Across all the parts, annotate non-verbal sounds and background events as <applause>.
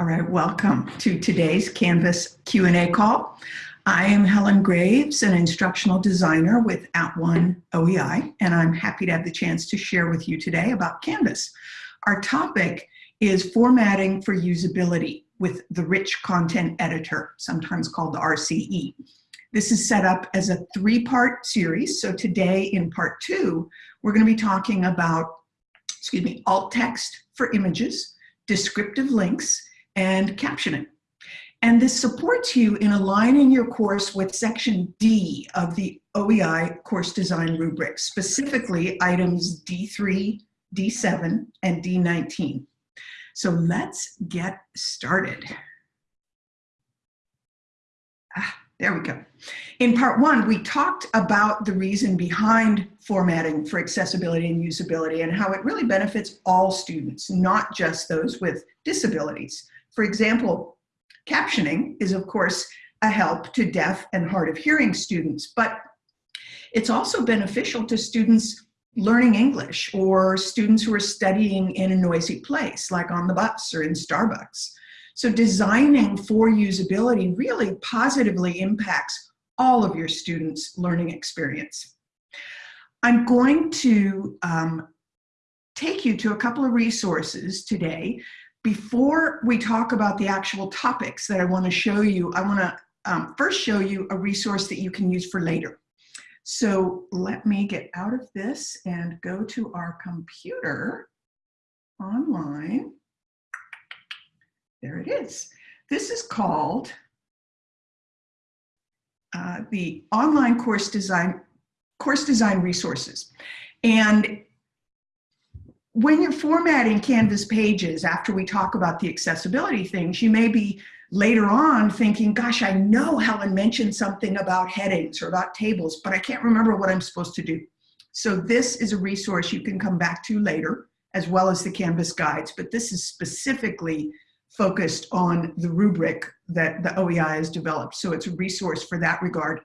All right, welcome to today's Canvas Q&A call. I am Helen Graves, an instructional designer with At One OEI, and I'm happy to have the chance to share with you today about Canvas. Our topic is formatting for usability with the Rich Content Editor, sometimes called the RCE. This is set up as a three-part series, so today in part two, we're going to be talking about, excuse me, alt text for images, descriptive links, and captioning. And this supports you in aligning your course with section D of the OEI course design rubric, specifically items D3, D7, and D19. So let's get started. Ah, there we go. In part one, we talked about the reason behind formatting for accessibility and usability and how it really benefits all students, not just those with disabilities. For example, captioning is of course a help to deaf and hard of hearing students, but it's also beneficial to students learning English or students who are studying in a noisy place like on the bus or in Starbucks. So designing for usability really positively impacts all of your students' learning experience. I'm going to um, take you to a couple of resources today before we talk about the actual topics that I want to show you, I want to um, first show you a resource that you can use for later. So let me get out of this and go to our computer online. There it is. This is called uh, the online course design course design resources. And when you're formatting Canvas pages, after we talk about the accessibility things, you may be later on thinking, gosh, I know Helen mentioned something about headings or about tables, but I can't remember what I'm supposed to do. So this is a resource you can come back to later, as well as the Canvas guides, but this is specifically focused on the rubric that the OEI has developed. So it's a resource for that regard.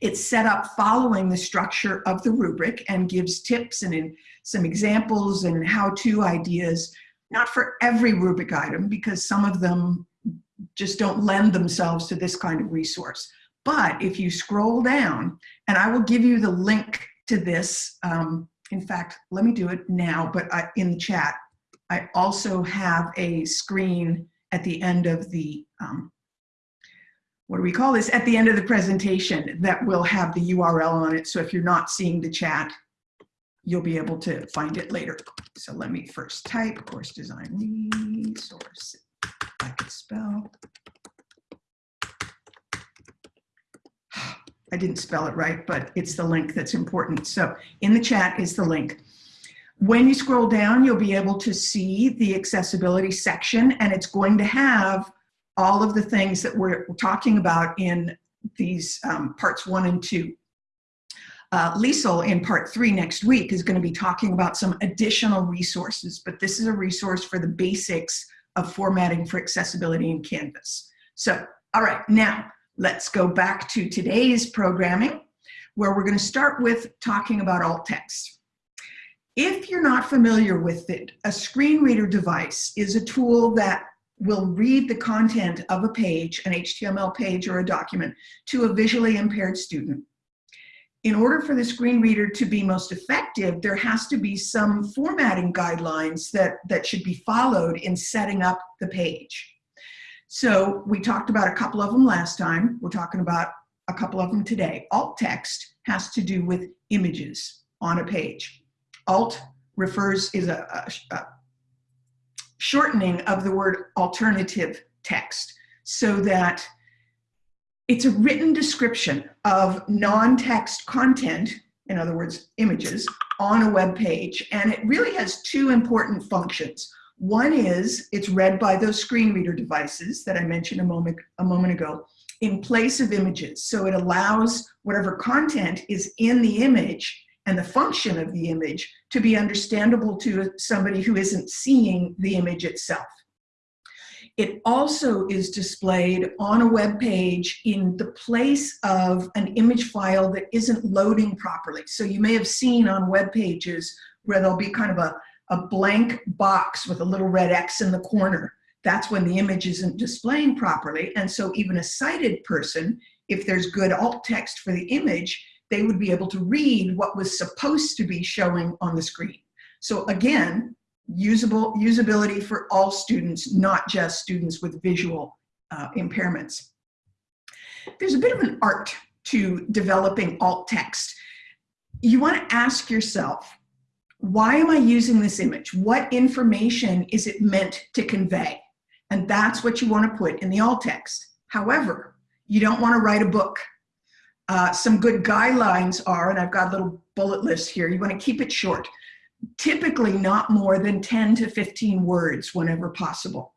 It's set up following the structure of the rubric and gives tips and some examples and how-to ideas, not for every rubric item because some of them just don't lend themselves to this kind of resource. But if you scroll down, and I will give you the link to this, um, in fact, let me do it now, but I, in the chat, I also have a screen at the end of the um, what do we call this, at the end of the presentation that will have the URL on it. So if you're not seeing the chat, you'll be able to find it later. So let me first type course design resource. I can spell. <sighs> I didn't spell it right, but it's the link that's important. So in the chat is the link. When you scroll down, you'll be able to see the accessibility section and it's going to have all of the things that we're talking about in these um, parts one and two. Uh, Liesel in part three next week is going to be talking about some additional resources, but this is a resource for the basics of formatting for accessibility in Canvas. So, all right, now let's go back to today's programming where we're going to start with talking about alt text. If you're not familiar with it, a screen reader device is a tool that will read the content of a page, an HTML page or a document, to a visually impaired student. In order for the screen reader to be most effective, there has to be some formatting guidelines that, that should be followed in setting up the page. So we talked about a couple of them last time. We're talking about a couple of them today. Alt text has to do with images on a page. Alt refers, is a, a, a shortening of the word alternative text so that it's a written description of non-text content, in other words, images, on a web page. And it really has two important functions. One is it's read by those screen reader devices that I mentioned a moment, a moment ago in place of images. So it allows whatever content is in the image and the function of the image to be understandable to somebody who isn't seeing the image itself. It also is displayed on a web page in the place of an image file that isn't loading properly. So you may have seen on web pages where there'll be kind of a, a blank box with a little red X in the corner. that's when the image isn't displaying properly. And so even a sighted person, if there's good alt text for the image, they would be able to read what was supposed to be showing on the screen. So again, usable usability for all students, not just students with visual uh, impairments. There's a bit of an art to developing alt text. You want to ask yourself, why am I using this image? What information is it meant to convey? And that's what you want to put in the alt text. However, you don't want to write a book. Uh, some good guidelines are, and I've got a little bullet list here, you want to keep it short. Typically not more than 10 to 15 words whenever possible.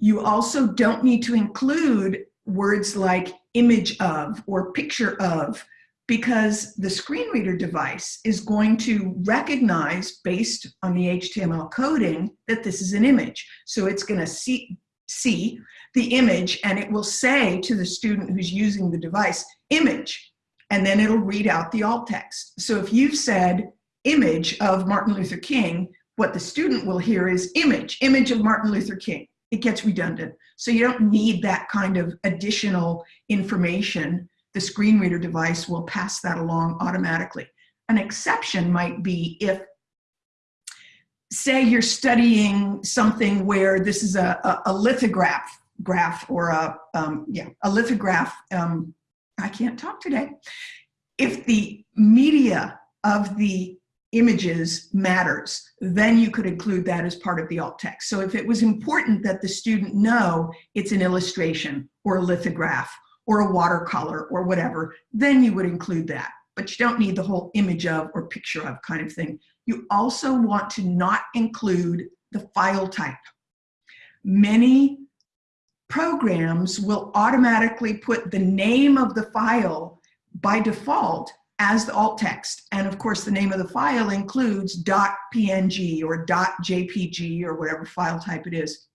You also don't need to include words like image of or picture of because the screen reader device is going to recognize based on the HTML coding that this is an image. So it's going to see, see the image and it will say to the student who's using the device, image, and then it'll read out the alt text. So if you've said image of Martin Luther King, what the student will hear is image, image of Martin Luther King. It gets redundant. So you don't need that kind of additional information the screen reader device will pass that along automatically. An exception might be if, say you're studying something where this is a, a, a lithograph graph or a, um, yeah, a lithograph, um, I can't talk today. If the media of the images matters, then you could include that as part of the alt text. So if it was important that the student know it's an illustration or a lithograph or a watercolor or whatever, then you would include that. But you don't need the whole image of or picture of kind of thing. You also want to not include the file type. Many programs will automatically put the name of the file by default as the alt text. And of course, the name of the file includes .png or .jpg or whatever file type it is.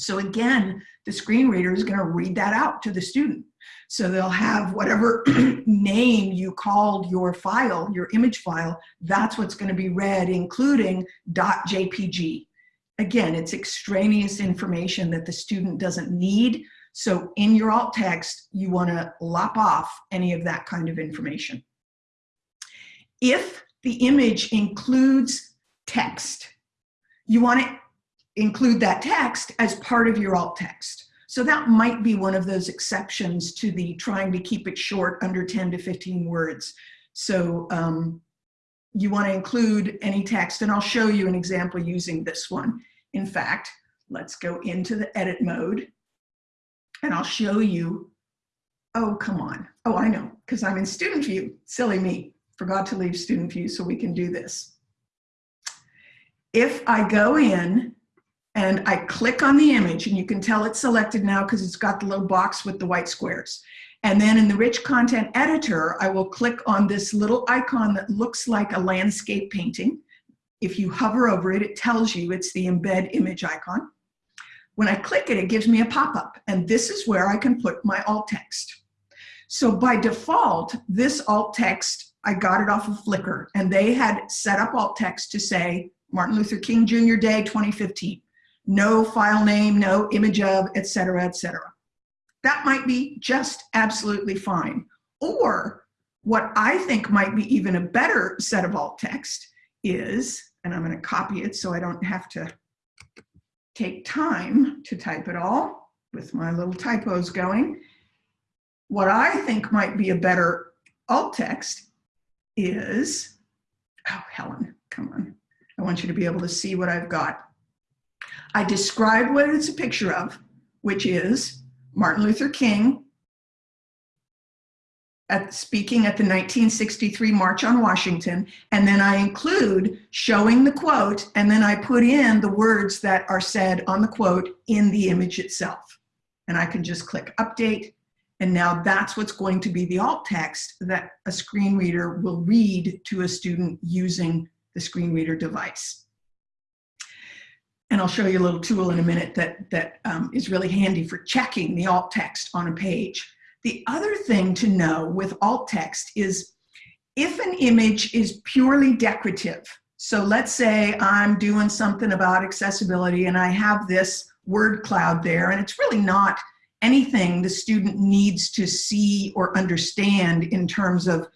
So again, the screen reader is gonna read that out to the student. So they'll have whatever <clears throat> name you called your file, your image file, that's what's gonna be read, including .jpg. Again, it's extraneous information that the student doesn't need. So in your alt text, you wanna lop off any of that kind of information. If the image includes text, you wanna include that text as part of your alt text. So that might be one of those exceptions to the trying to keep it short under 10 to 15 words. So um, you want to include any text, and I'll show you an example using this one. In fact, let's go into the edit mode, and I'll show you, oh, come on. Oh, I know, because I'm in student view. Silly me, forgot to leave student view so we can do this. If I go in and I click on the image and you can tell it's selected now because it's got the little box with the white squares. And then in the rich content editor, I will click on this little icon that looks like a landscape painting. If you hover over it, it tells you it's the embed image icon. When I click it, it gives me a pop-up and this is where I can put my alt text. So by default, this alt text, I got it off of Flickr and they had set up alt text to say Martin Luther King Jr. Day 2015 no file name, no image of, etc., etc. That might be just absolutely fine. Or what I think might be even a better set of alt text is, and I'm going to copy it so I don't have to take time to type it all with my little typos going. What I think might be a better alt text is, oh, Helen, come on. I want you to be able to see what I've got. I describe what it's a picture of, which is Martin Luther King at speaking at the 1963 March on Washington, and then I include showing the quote, and then I put in the words that are said on the quote in the image itself. And I can just click update, and now that's what's going to be the alt text that a screen reader will read to a student using the screen reader device. And I'll show you a little tool in a minute that, that um, is really handy for checking the alt text on a page. The other thing to know with alt text is if an image is purely decorative, so let's say I'm doing something about accessibility and I have this word cloud there, and it's really not anything the student needs to see or understand in terms of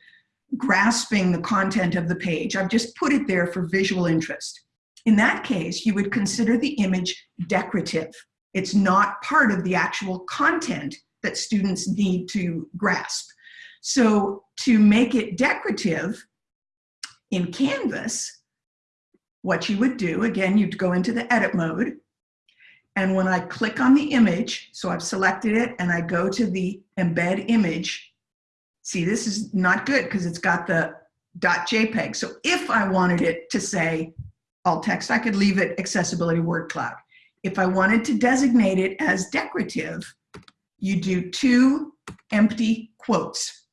grasping the content of the page. I've just put it there for visual interest. In that case, you would consider the image decorative. It's not part of the actual content that students need to grasp. So to make it decorative in Canvas, what you would do, again, you'd go into the edit mode. And when I click on the image, so I've selected it and I go to the embed image, see this is not good because it's got the .jpeg. So if I wanted it to say alt text, I could leave it accessibility word cloud. If I wanted to designate it as decorative, you do two empty quotes.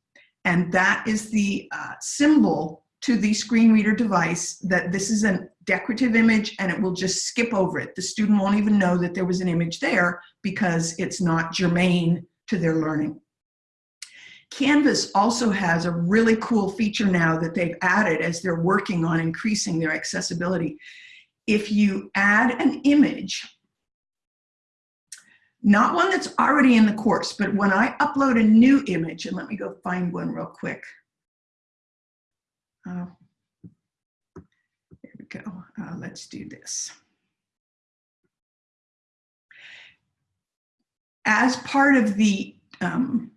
And that is the uh, symbol to the screen reader device that this is a decorative image and it will just skip over it. The student won't even know that there was an image there because it's not germane to their learning. Canvas also has a really cool feature now that they've added as they're working on increasing their accessibility. If you add an image not one that's already in the course, but when I upload a new image, and let me go find one real quick. Uh, there we go. Uh, let's do this. As part of the um,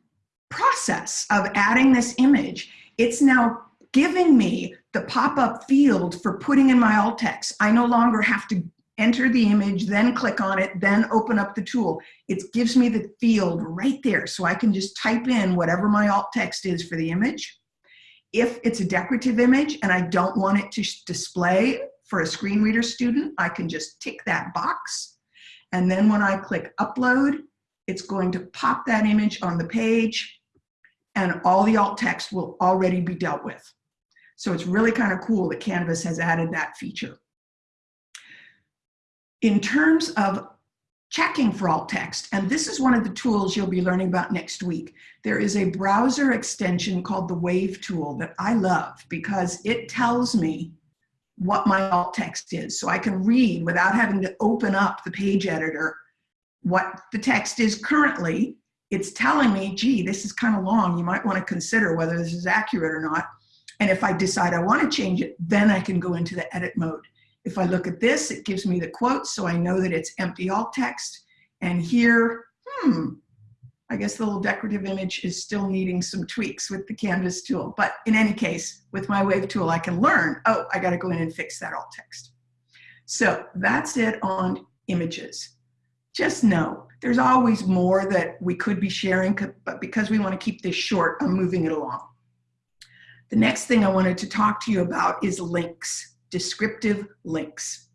process of adding this image, it's now giving me the pop-up field for putting in my alt text. I no longer have to enter the image, then click on it, then open up the tool. It gives me the field right there so I can just type in whatever my alt text is for the image. If it's a decorative image and I don't want it to display for a screen reader student, I can just tick that box. And then when I click upload, it's going to pop that image on the page and all the alt text will already be dealt with. So it's really kind of cool that Canvas has added that feature. In terms of checking for alt text, and this is one of the tools you'll be learning about next week, there is a browser extension called the Wave tool that I love because it tells me what my alt text is. So I can read without having to open up the page editor what the text is currently. It's telling me, gee, this is kind of long. You might want to consider whether this is accurate or not. And if I decide I want to change it, then I can go into the edit mode. If I look at this, it gives me the quotes, so I know that it's empty alt text. And here, hmm, I guess the little decorative image is still needing some tweaks with the Canvas tool. But in any case, with my Wave tool, I can learn, oh, I gotta go in and fix that alt text. So that's it on images. Just know, there's always more that we could be sharing, but because we wanna keep this short, I'm moving it along. The next thing I wanted to talk to you about is links descriptive links.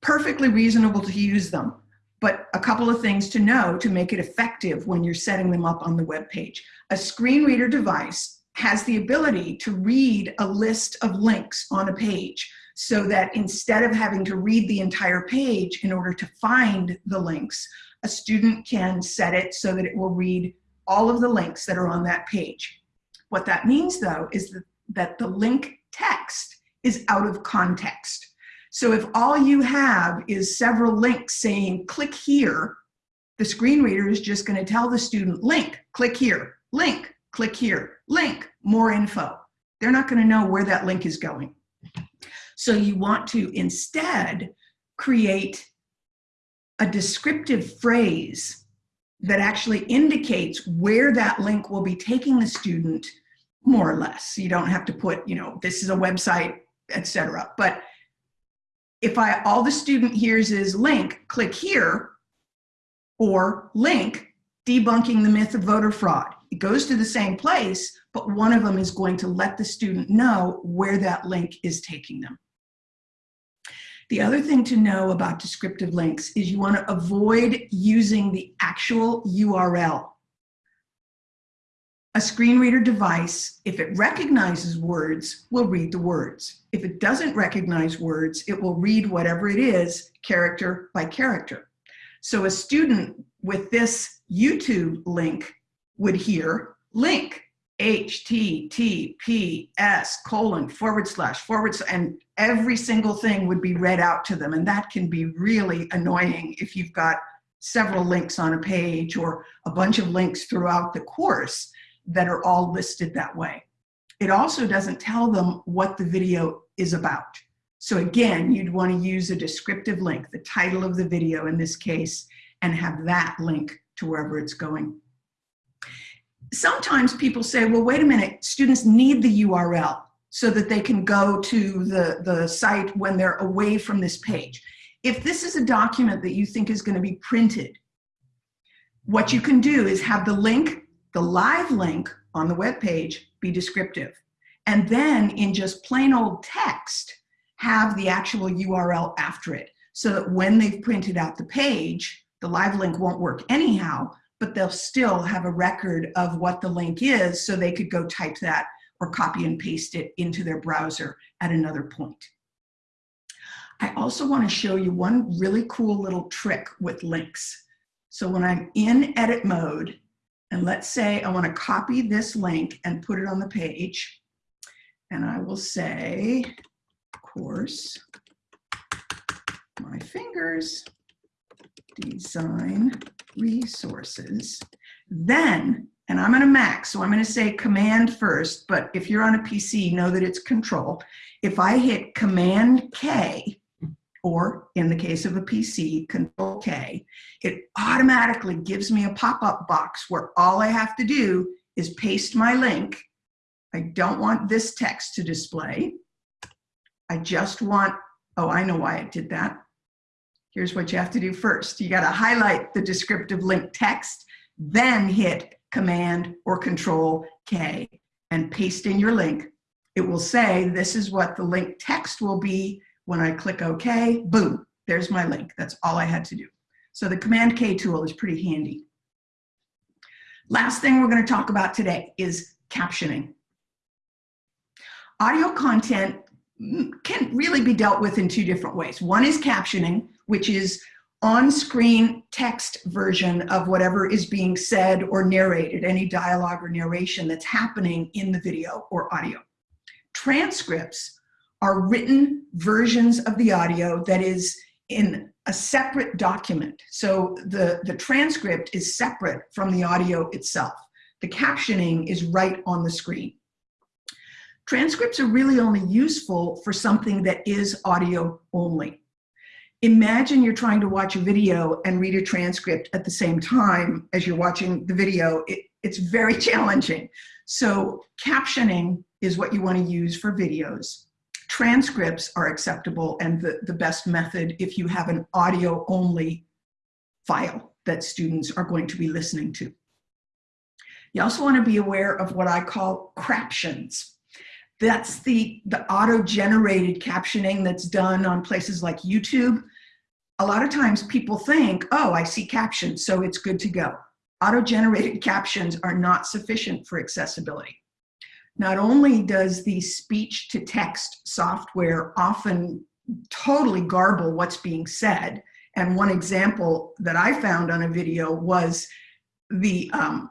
Perfectly reasonable to use them, but a couple of things to know to make it effective when you're setting them up on the web page. A screen reader device has the ability to read a list of links on a page so that instead of having to read the entire page in order to find the links, a student can set it so that it will read all of the links that are on that page. What that means though is that, that the link text is out of context. So if all you have is several links saying click here, the screen reader is just going to tell the student link, click here, link, click here, link, more info. They're not going to know where that link is going. So you want to instead create a descriptive phrase that actually indicates where that link will be taking the student more or less. You don't have to put, you know, this is a website, etc. But if I all the student hears is link, click here, or link, debunking the myth of voter fraud. It goes to the same place, but one of them is going to let the student know where that link is taking them. The other thing to know about descriptive links is you want to avoid using the actual URL a screen reader device, if it recognizes words, will read the words. If it doesn't recognize words, it will read whatever it is, character by character. So a student with this YouTube link would hear link, HTTPS colon forward slash forward slash, and every single thing would be read out to them. And that can be really annoying if you've got several links on a page or a bunch of links throughout the course that are all listed that way. It also doesn't tell them what the video is about. So again, you'd want to use a descriptive link, the title of the video in this case, and have that link to wherever it's going. Sometimes people say, well, wait a minute, students need the URL so that they can go to the, the site when they're away from this page. If this is a document that you think is going to be printed, what you can do is have the link, the live link on the web page be descriptive. And then in just plain old text, have the actual URL after it so that when they've printed out the page, the live link won't work anyhow, but they'll still have a record of what the link is so they could go type that or copy and paste it into their browser at another point. I also want to show you one really cool little trick with links. So when I'm in edit mode, and let's say I want to copy this link and put it on the page, and I will say, of course, my fingers, design resources. Then, and I'm on a Mac, so I'm going to say command first, but if you're on a PC, know that it's control. If I hit command K, or in the case of a PC, control K, it automatically gives me a pop-up box where all I have to do is paste my link. I don't want this text to display. I just want, oh, I know why it did that. Here's what you have to do first. You got to highlight the descriptive link text, then hit Command or Control K and paste in your link. It will say this is what the link text will be. When I click OK, boom, there's my link. That's all I had to do. So the Command K tool is pretty handy. Last thing we're going to talk about today is captioning. Audio content mm, can really be dealt with in two different ways. One is captioning, which is on-screen text version of whatever is being said or narrated, any dialogue or narration that's happening in the video or audio. Transcripts are written versions of the audio that is in a separate document. So the, the transcript is separate from the audio itself. The captioning is right on the screen. Transcripts are really only useful for something that is audio only. Imagine you're trying to watch a video and read a transcript at the same time as you're watching the video. It, it's very <laughs> challenging. So captioning is what you want to use for videos. Transcripts are acceptable and the, the best method if you have an audio only file that students are going to be listening to. You also want to be aware of what I call craptions. That's the, the auto-generated captioning that's done on places like YouTube. A lot of times people think, oh, I see captions, so it's good to go. Auto-generated captions are not sufficient for accessibility. Not only does the speech-to-text software often totally garble what's being said, and one example that I found on a video was the um,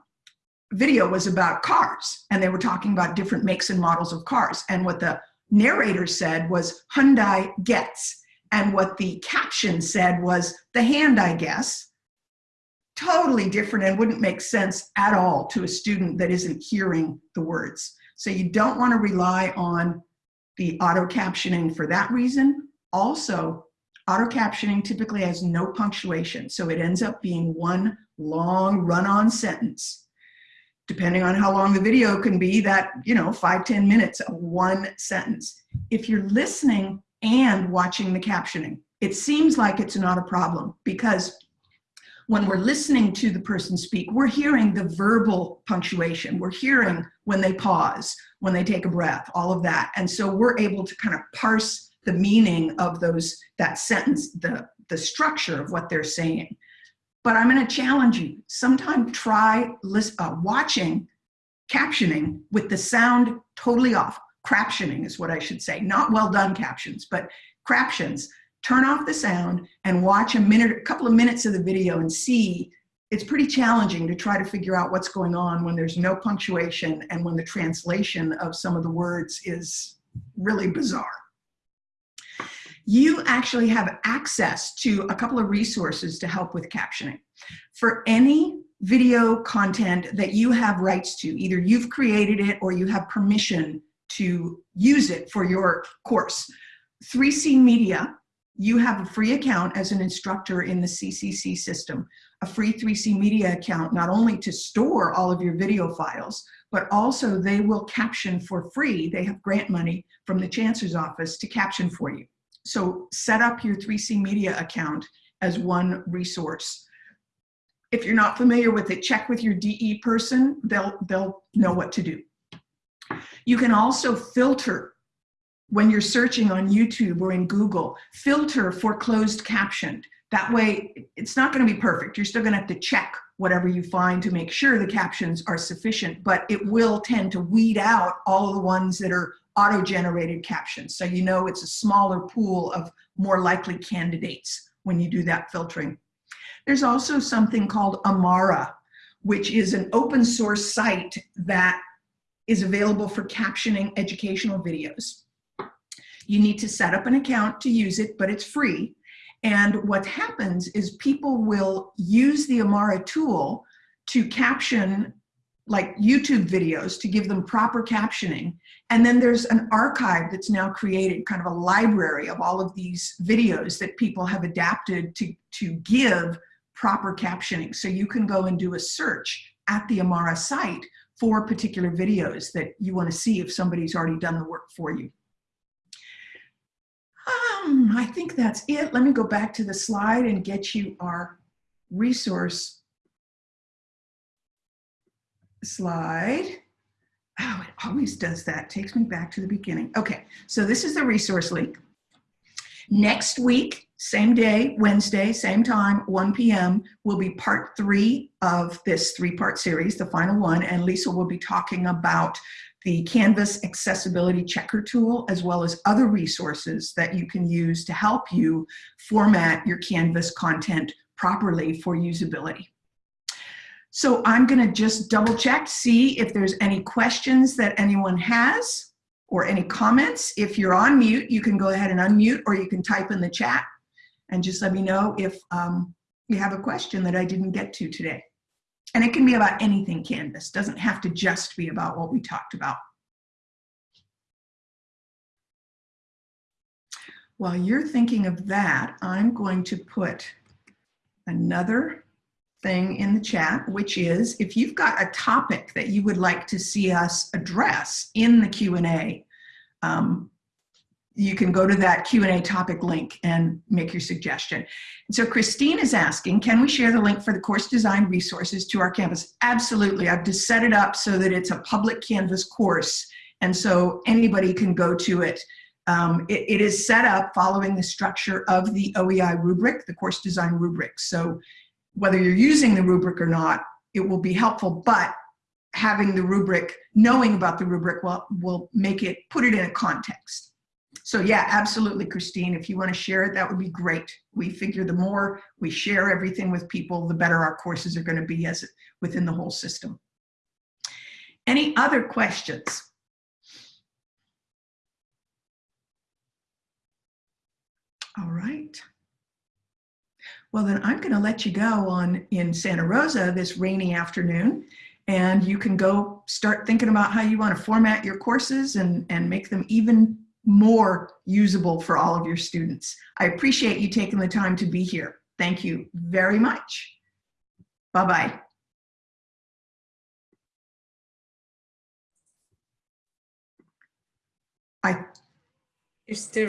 video was about cars and they were talking about different makes and models of cars. And what the narrator said was Hyundai gets. And what the caption said was the hand, I guess. Totally different and wouldn't make sense at all to a student that isn't hearing the words. So you don't want to rely on the auto captioning for that reason. Also, auto captioning typically has no punctuation. So it ends up being one long run-on sentence depending on how long the video can be, that, you know, five ten minutes of one sentence. If you're listening and watching the captioning, it seems like it's not a problem because when we're listening to the person speak, we're hearing the verbal punctuation. We're hearing when they pause, when they take a breath, all of that. And so we're able to kind of parse the meaning of those, that sentence, the, the structure of what they're saying. But I'm going to challenge you. Sometime try list, uh, watching captioning with the sound totally off. Craptioning is what I should say. Not well done captions, but craptions. Turn off the sound and watch a minute, a couple of minutes of the video and see it's pretty challenging to try to figure out what's going on when there's no punctuation and when the translation of some of the words is really bizarre. You actually have access to a couple of resources to help with captioning. For any video content that you have rights to, either you've created it or you have permission to use it for your course. 3C Media, you have a free account as an instructor in the CCC system, a free 3C Media account, not only to store all of your video files, but also they will caption for free. They have grant money from the Chancellor's office to caption for you. So set up your 3C Media account as one resource. If you're not familiar with it, check with your DE person. They'll, they'll know what to do. You can also filter when you're searching on YouTube or in Google, filter for closed captioned. That way, it's not gonna be perfect. You're still gonna have to check whatever you find to make sure the captions are sufficient, but it will tend to weed out all the ones that are auto-generated captions. So you know it's a smaller pool of more likely candidates when you do that filtering. There's also something called Amara, which is an open source site that is available for captioning educational videos. You need to set up an account to use it, but it's free. And what happens is people will use the Amara tool to caption like YouTube videos to give them proper captioning. And then there's an archive that's now created, kind of a library of all of these videos that people have adapted to, to give proper captioning. So you can go and do a search at the Amara site for particular videos that you want to see if somebody's already done the work for you. Um, I think that's it. Let me go back to the slide and get you our resource slide. Oh, it always does that. Takes me back to the beginning. Okay, so this is the resource link. Next week, same day, Wednesday, same time, 1 p.m., will be part three of this three-part series, the final one, and Lisa will be talking about the Canvas accessibility checker tool, as well as other resources that you can use to help you format your Canvas content properly for usability. So I'm gonna just double check, see if there's any questions that anyone has or any comments. If you're on mute, you can go ahead and unmute or you can type in the chat and just let me know if um, you have a question that I didn't get to today. And it can be about anything Canvas, doesn't have to just be about what we talked about. While you're thinking of that, I'm going to put another thing in the chat, which is if you've got a topic that you would like to see us address in the Q&A, um, you can go to that Q&A topic link and make your suggestion. so Christine is asking, can we share the link for the course design resources to our campus? Absolutely, I've just set it up so that it's a public Canvas course. And so anybody can go to it. Um, it, it is set up following the structure of the OEI rubric, the course design rubric. So whether you're using the rubric or not, it will be helpful, but having the rubric, knowing about the rubric will, will make it, put it in a context. So yeah, absolutely, Christine. If you want to share it, that would be great. We figure the more we share everything with people, the better our courses are going to be as within the whole system. Any other questions? All right. Well, then I'm going to let you go on in Santa Rosa this rainy afternoon and you can go start thinking about how you want to format your courses and, and make them even more usable for all of your students. I appreciate you taking the time to be here. Thank you very much. Bye-bye. I You're still